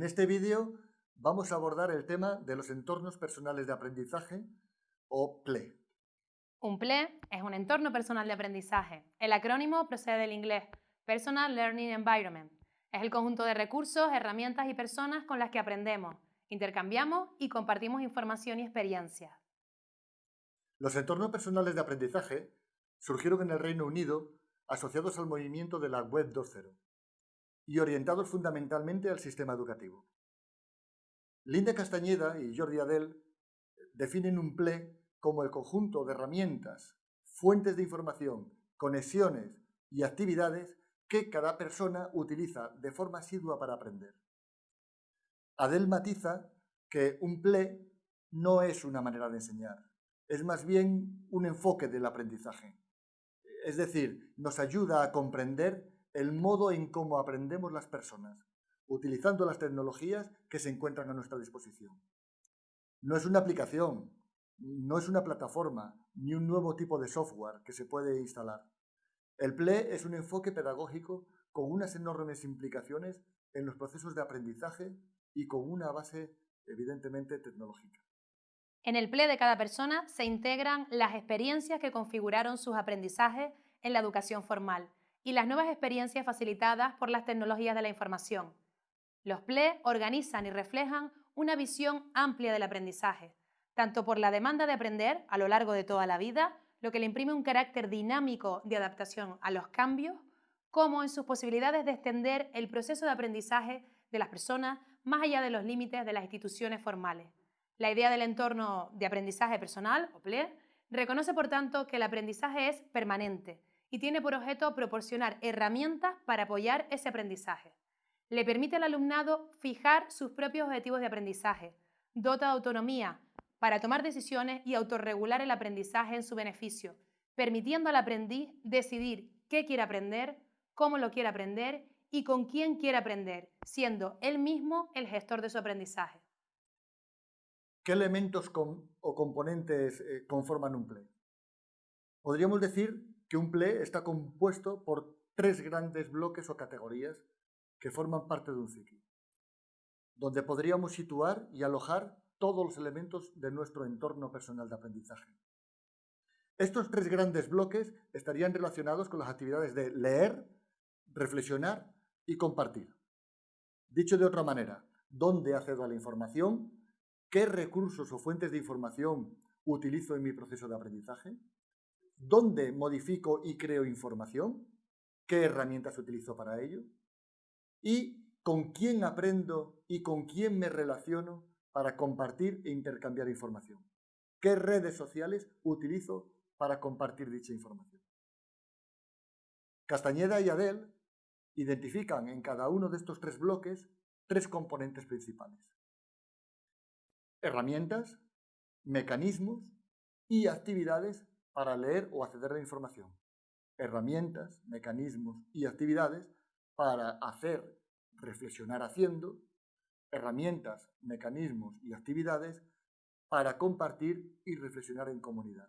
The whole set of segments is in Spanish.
En este vídeo vamos a abordar el tema de los entornos personales de aprendizaje o PLE. Un PLE es un entorno personal de aprendizaje. El acrónimo procede del inglés Personal Learning Environment. Es el conjunto de recursos, herramientas y personas con las que aprendemos, intercambiamos y compartimos información y experiencias. Los entornos personales de aprendizaje surgieron en el Reino Unido asociados al movimiento de la Web 2.0 y orientados fundamentalmente al sistema educativo. Linda Castañeda y Jordi Adel definen un PLE como el conjunto de herramientas, fuentes de información, conexiones y actividades que cada persona utiliza de forma asidua para aprender. Adel matiza que un PLE no es una manera de enseñar, es más bien un enfoque del aprendizaje. Es decir, nos ayuda a comprender el modo en cómo aprendemos las personas, utilizando las tecnologías que se encuentran a nuestra disposición. No es una aplicación, no es una plataforma, ni un nuevo tipo de software que se puede instalar. El PLE es un enfoque pedagógico con unas enormes implicaciones en los procesos de aprendizaje y con una base evidentemente tecnológica. En el PLE de cada persona se integran las experiencias que configuraron sus aprendizajes en la educación formal y las nuevas experiencias facilitadas por las tecnologías de la información. Los PLE organizan y reflejan una visión amplia del aprendizaje, tanto por la demanda de aprender a lo largo de toda la vida lo que le imprime un carácter dinámico de adaptación a los cambios, como en sus posibilidades de extender el proceso de aprendizaje de las personas más allá de los límites de las instituciones formales. La idea del entorno de aprendizaje personal, o PLE, reconoce por tanto que el aprendizaje es permanente y tiene por objeto proporcionar herramientas para apoyar ese aprendizaje. Le permite al alumnado fijar sus propios objetivos de aprendizaje, dota de autonomía para tomar decisiones y autorregular el aprendizaje en su beneficio, permitiendo al aprendiz decidir qué quiere aprender, cómo lo quiere aprender y con quién quiere aprender, siendo él mismo el gestor de su aprendizaje. ¿Qué elementos o componentes eh, conforman un PLE? Podríamos decir que un PLE está compuesto por tres grandes bloques o categorías que forman parte de un ciclo, donde podríamos situar y alojar todos los elementos de nuestro entorno personal de aprendizaje. Estos tres grandes bloques estarían relacionados con las actividades de leer, reflexionar y compartir. Dicho de otra manera, ¿dónde accedo a la información? ¿Qué recursos o fuentes de información utilizo en mi proceso de aprendizaje? ¿Dónde modifico y creo información? ¿Qué herramientas utilizo para ello? ¿Y con quién aprendo y con quién me relaciono para compartir e intercambiar información? ¿Qué redes sociales utilizo para compartir dicha información? Castañeda y Adel identifican en cada uno de estos tres bloques tres componentes principales. Herramientas, mecanismos y actividades para leer o acceder a la información. Herramientas, mecanismos y actividades para hacer, reflexionar haciendo herramientas, mecanismos y actividades para compartir y reflexionar en comunidad.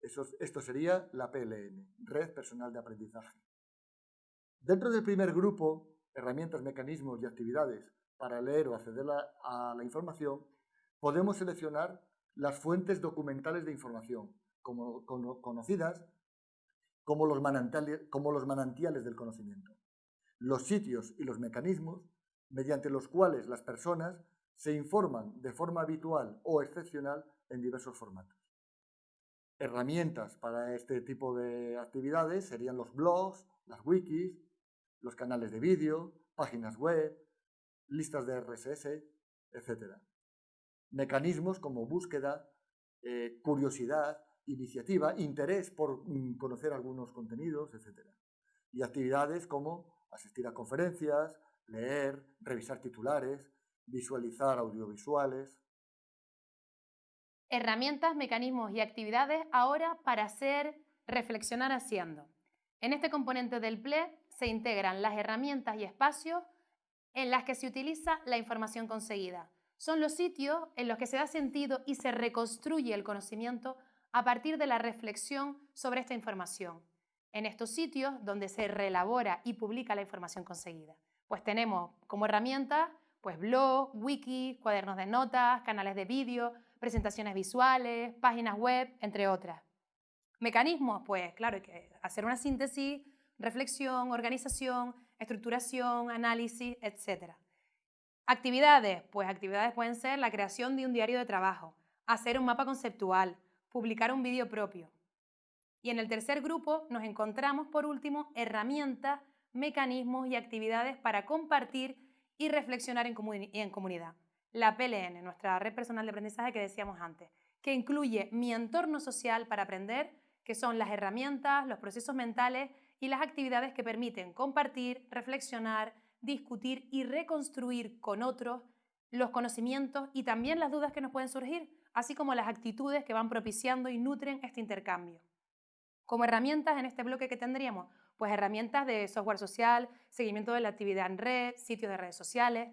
esto sería la PLN, Red Personal de Aprendizaje. Dentro del primer grupo, herramientas, mecanismos y actividades para leer o acceder a la información, podemos seleccionar las fuentes documentales de información, como, conocidas como los, manantiales del conocimiento. Los sitios y los mecanismos mediante los cuales las personas se informan de forma habitual o excepcional en diversos formatos. Herramientas para este tipo de actividades serían los blogs, las wikis, los canales de vídeo, páginas web, listas de RSS, etc. Mecanismos como búsqueda, eh, curiosidad, iniciativa, interés por mm, conocer algunos contenidos, etc. Y actividades como asistir a conferencias, leer, revisar titulares, visualizar audiovisuales. Herramientas, mecanismos y actividades ahora para hacer reflexionar haciendo. En este componente del PLE se integran las herramientas y espacios en las que se utiliza la información conseguida. Son los sitios en los que se da sentido y se reconstruye el conocimiento a partir de la reflexión sobre esta información. En estos sitios donde se reelabora y publica la información conseguida pues tenemos como herramienta Pues blog, wiki, cuadernos de notas, canales de vídeo, presentaciones visuales, páginas web, entre otras. Mecanismos, pues claro, que hacer una síntesis, reflexión, organización, estructuración, análisis, etc. Actividades, pues actividades pueden ser la creación de un diario de trabajo, hacer un mapa conceptual, publicar un vídeo propio. Y en el tercer grupo nos encontramos, por último, herramientas, mecanismos y actividades para compartir y reflexionar en, en comunidad. La PLN, nuestra red personal de aprendizaje que decíamos antes, que incluye mi entorno social para aprender, que son las herramientas, los procesos mentales y las actividades que permiten compartir, reflexionar, discutir y reconstruir con otros los conocimientos y también las dudas que nos pueden surgir, así como las actitudes que van propiciando y nutren este intercambio. Como herramientas en este bloque que tendríamos, pues herramientas de software social, seguimiento de la actividad en red, sitios de redes sociales,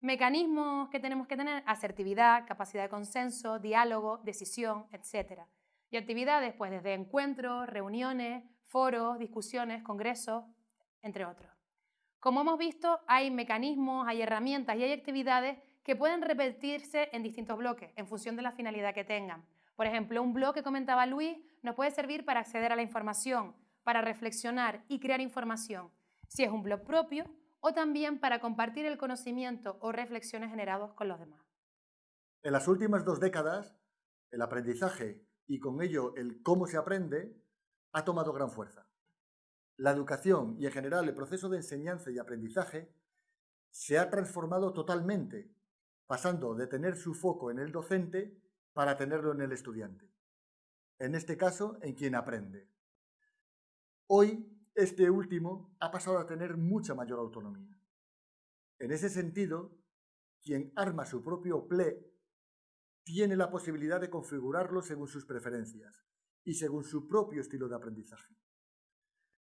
mecanismos que tenemos que tener, asertividad, capacidad de consenso, diálogo, decisión, etc. Y actividades, pues desde encuentros, reuniones, foros, discusiones, congresos, entre otros. Como hemos visto, hay mecanismos, hay herramientas y hay actividades que pueden repetirse en distintos bloques en función de la finalidad que tengan. Por ejemplo, un blog que comentaba Luis nos puede servir para acceder a la información, para reflexionar y crear información, si es un blog propio, o también para compartir el conocimiento o reflexiones generados con los demás. En las últimas dos décadas, el aprendizaje y con ello el cómo se aprende ha tomado gran fuerza. La educación y en general el proceso de enseñanza y aprendizaje se ha transformado totalmente, pasando de tener su foco en el docente para tenerlo en el estudiante. En este caso, en quien aprende. Hoy, este último ha pasado a tener mucha mayor autonomía. En ese sentido, quien arma su propio PLE tiene la posibilidad de configurarlo según sus preferencias y según su propio estilo de aprendizaje.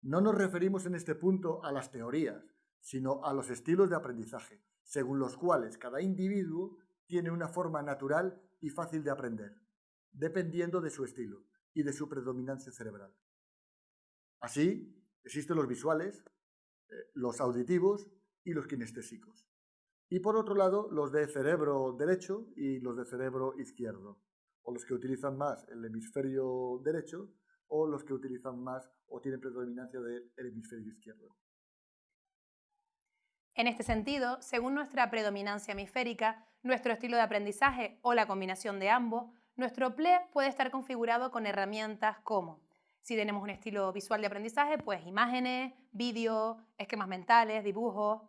No nos referimos en este punto a las teorías, sino a los estilos de aprendizaje, según los cuales cada individuo tiene una forma natural y fácil de aprender, dependiendo de su estilo y de su predominancia cerebral. Así, existen los visuales, eh, los auditivos y los kinestésicos. Y por otro lado, los de cerebro derecho y los de cerebro izquierdo, o los que utilizan más el hemisferio derecho o los que utilizan más o tienen predominancia del hemisferio izquierdo. En este sentido, según nuestra predominancia hemisférica, nuestro estilo de aprendizaje o la combinación de ambos, nuestro PLE puede estar configurado con herramientas como, si tenemos un estilo visual de aprendizaje, pues imágenes, vídeos, esquemas mentales, dibujos.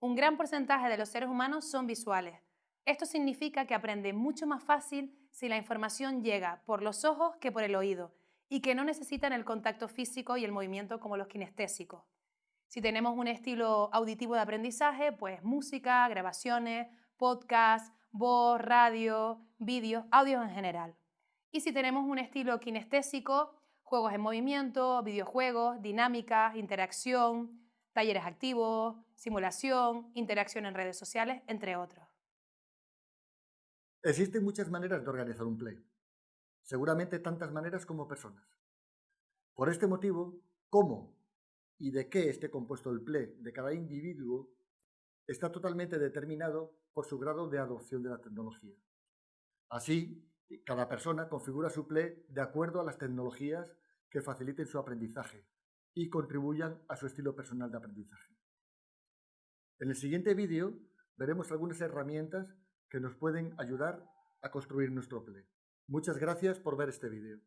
Un gran porcentaje de los seres humanos son visuales. Esto significa que aprende mucho más fácil si la información llega por los ojos que por el oído y que no necesitan el contacto físico y el movimiento como los kinestésicos. Si tenemos un estilo auditivo de aprendizaje, pues música, grabaciones, podcast, voz, radio, vídeos, audios en general. Y si tenemos un estilo kinestésico, juegos en movimiento, videojuegos, dinámicas, interacción, talleres activos, simulación, interacción en redes sociales, entre otros. Existen muchas maneras de organizar un play seguramente tantas maneras como personas. Por este motivo, cómo y de qué esté compuesto el PLE de cada individuo está totalmente determinado por su grado de adopción de la tecnología. Así, cada persona configura su PLE de acuerdo a las tecnologías que faciliten su aprendizaje y contribuyan a su estilo personal de aprendizaje. En el siguiente vídeo veremos algunas herramientas que nos pueden ayudar a construir nuestro PLE. Muchas gracias por ver este vídeo.